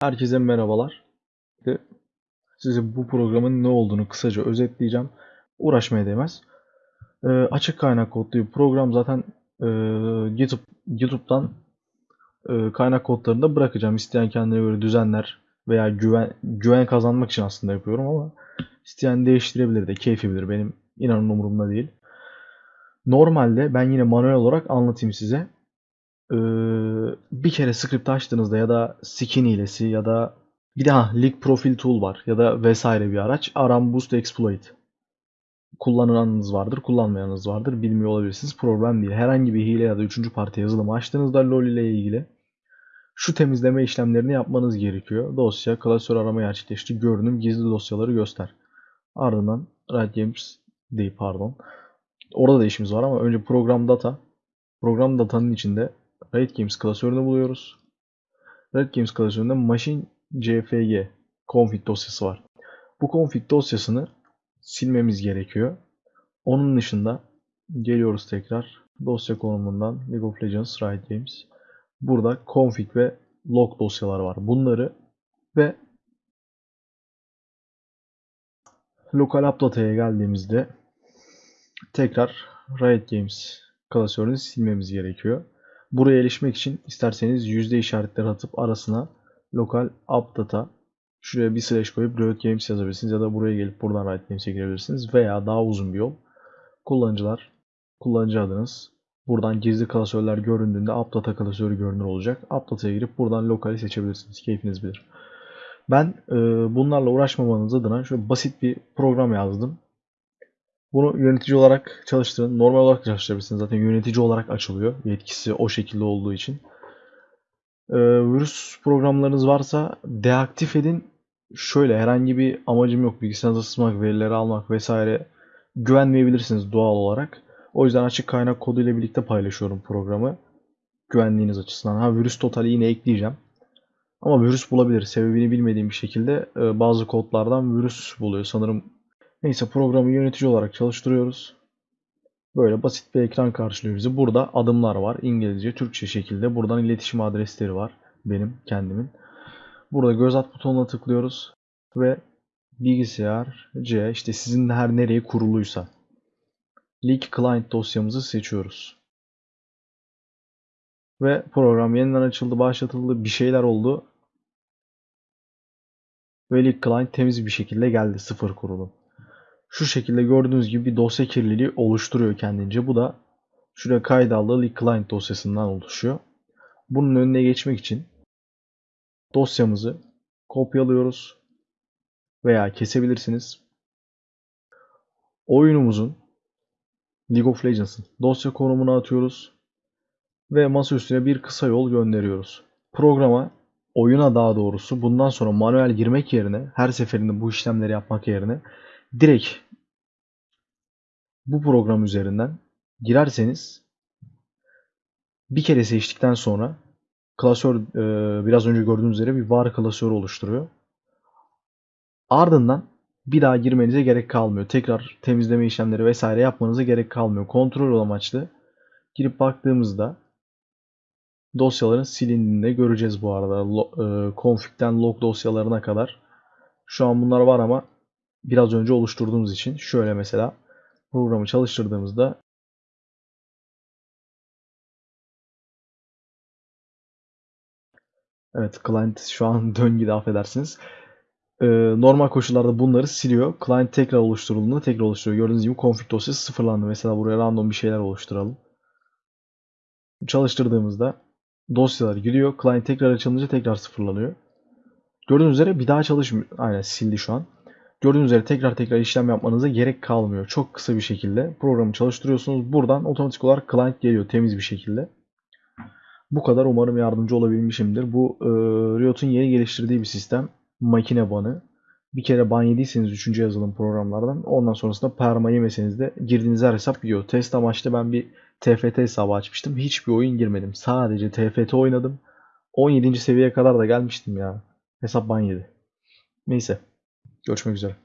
Herkese merhabalar. Size bu programın ne olduğunu kısaca özetleyeceğim. Uğraşmaya değmez. Ee, açık kaynak kodlu program zaten e, YouTube YouTube'dan e, kaynak kodlarını da bırakacağım. İsteyen kendine göre düzenler veya güven güven kazanmak için aslında yapıyorum ama isteyen değiştirebilir de keyfi bilir. Benim inanın umurumda değil. Normalde ben yine manuel olarak anlatayım size. Ee, bir kere script açtığınızda ya da skin hilesi ya da bir de ha, Leak Profile Tool var ya da vesaire bir araç. Aram Boost Exploit. Kullananınız vardır, kullanmayanınız vardır. Bilmiyor olabilirsiniz. Problem değil. Herhangi bir hile ya da üçüncü parti yazılımı açtığınızda LoL ile ilgili şu temizleme işlemlerini yapmanız gerekiyor. Dosya, klasör arama gerçekleştir, görünüm, gizli dosyaları göster. Ardından Riot Games değil pardon. Orada da işimiz var ama önce program data. Program datanın içinde Riot Games klasörünü buluyoruz. Riot Games klasöründe machine cfg config dosyası var. Bu config dosyasını silmemiz gerekiyor. Onun dışında geliyoruz tekrar dosya konumundan League of Legends Riot Games. Burada config ve log dosyalar var. Bunları ve lokal update'ya geldiğimizde tekrar Riot Games klasörünü silmemiz gerekiyor. Buraya erişmek için isterseniz yüzde işaretleri atıp arasına lokal update'a şuraya bir slash koyup Riot Games yazabilirsiniz ya da buraya gelip buradan Riot Games'e girebilirsiniz veya daha uzun bir yol kullanıcılar kullanıcı adınız buradan gizli klasörler göründüğünde update klasörü görünür olacak. Update'a girip buradan lokali seçebilirsiniz. Keyfiniz bilir. Ben e, bunlarla uğraşmamanız adına şöyle basit bir program yazdım. Bunu yönetici olarak çalıştırın. Normal olarak çalıştırabilirsiniz. Zaten yönetici olarak açılıyor. Yetkisi o şekilde olduğu için. Ee, virüs programlarınız varsa deaktif edin. Şöyle herhangi bir amacım yok. Bilgisayarınıza sızmak, verileri almak vesaire güvenmeyebilirsiniz doğal olarak. O yüzden açık kaynak kodu ile birlikte paylaşıyorum programı. Güvenliğiniz açısından. Ha virüs totali yine ekleyeceğim. Ama virüs bulabilir. Sebebini bilmediğim bir şekilde e, bazı kodlardan virüs buluyor. Sanırım Neyse programı yönetici olarak çalıştırıyoruz. Böyle basit bir ekran karşılıyor bizi. Burada adımlar var. İngilizce, Türkçe şekilde. Buradan iletişim adresleri var. Benim, kendimin. Burada göz at butonuna tıklıyoruz. Ve bilgisayar C işte sizin her nereye kuruluysa. Leak Client dosyamızı seçiyoruz. Ve program yeniden açıldı, başlatıldı, bir şeyler oldu. Ve Leak Client temiz bir şekilde geldi, sıfır kurulu. Şu şekilde gördüğünüz gibi bir dosya kirliliği oluşturuyor kendince. Bu da şuraya kaydallı leak client dosyasından oluşuyor. Bunun önüne geçmek için dosyamızı kopyalıyoruz veya kesebilirsiniz. Oyunumuzun League of Legends'ın dosya konumunu atıyoruz ve masa üstüne bir kısa yol gönderiyoruz. Programa oyuna daha doğrusu bundan sonra manuel girmek yerine her seferinde bu işlemleri yapmak yerine direkt bu program üzerinden girerseniz bir kere seçtikten sonra klasör e, biraz önce gördüğünüz üzere bir var klasörü oluşturuyor. Ardından bir daha girmenize gerek kalmıyor. Tekrar temizleme işlemleri vesaire yapmanıza gerek kalmıyor. Kontrol amaçlı girip baktığımızda dosyaların silindiğini de göreceğiz bu arada. E, config'den log dosyalarına kadar. Şu an bunlar var ama biraz önce oluşturduğumuz için şöyle mesela programı çalıştırdığımızda Evet client şu an döngüde affedersiniz. Ee, normal koşullarda bunları siliyor. Client tekrar oluşturulduğunda tekrar oluşturuyor. Gördüğünüz gibi config dosyası sıfırlandı. Mesela buraya random bir şeyler oluşturalım. Çalıştırdığımızda dosyalar gidiyor. Client tekrar açılınca tekrar sıfırlanıyor. Gördüğünüz üzere bir daha çalışmıyor. Aynen sildi şu an. Gördüğünüz üzere tekrar tekrar işlem yapmanıza gerek kalmıyor. Çok kısa bir şekilde programı çalıştırıyorsunuz. Buradan otomatik olarak client geliyor temiz bir şekilde. Bu kadar umarım yardımcı olabilmişimdir. Bu e, Riot'un yeni geliştirdiği bir sistem. Makine banı. Bir kere ban yediyseniz 3. yazılım programlardan ondan sonrasında perma yemeseniz de girdiğiniz her hesap gidiyor. Test amaçlı ben bir TFT hesabı açmıştım. Hiçbir oyun girmedim. Sadece TFT oynadım. 17. seviyeye kadar da gelmiştim ya. Hesap ban yedi. Neyse. Görüşmek üzere.